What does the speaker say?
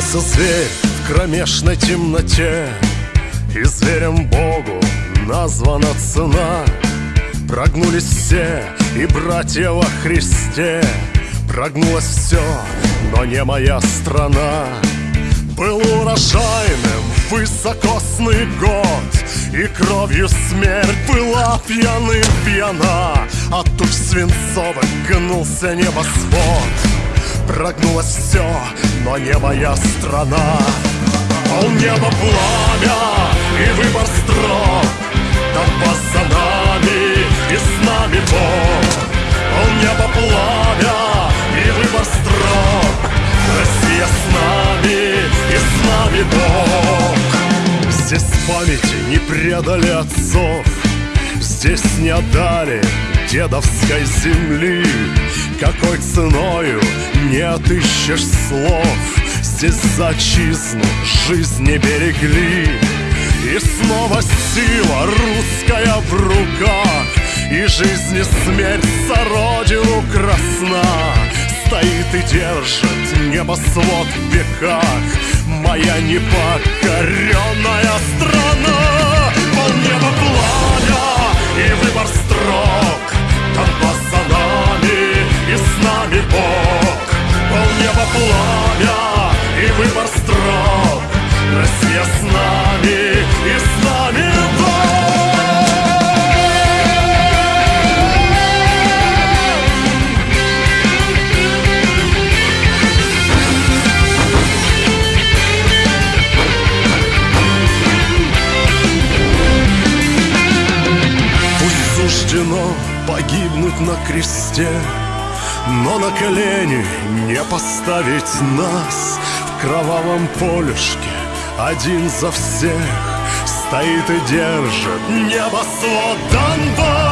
Проснулся зверь в кромешной темноте И зверем Богу названа цена. Прогнулись все и братья во Христе. Прогнулось все, но не моя страна. Был урожайным высокосный год И кровью смерть была пьяным пьяна. От туч свинцовых гнулся небосвод. Прогнулось все, но не моя страна. Пол неба пламя и выбор строк. Толпа за нами и с нами Бог. Пол неба пламя и выбор строк. Россия с нами и с нами Бог. Здесь памяти не предали отцов. Здесь не отдали дедовской земли. Какой ценою не отыщешь слов. Здесь за отчизну жизнь не берегли. И снова сила русская в руках. И жизнь и смерть за родину красна. Стоит и держит небосвод в веках. Моя непокоренная страна. Пол неба пламя и выбор погибнуть на кресте Но на колени не поставить нас. В кровавом полюшке один за всех Стоит и держит небосвод Донбасс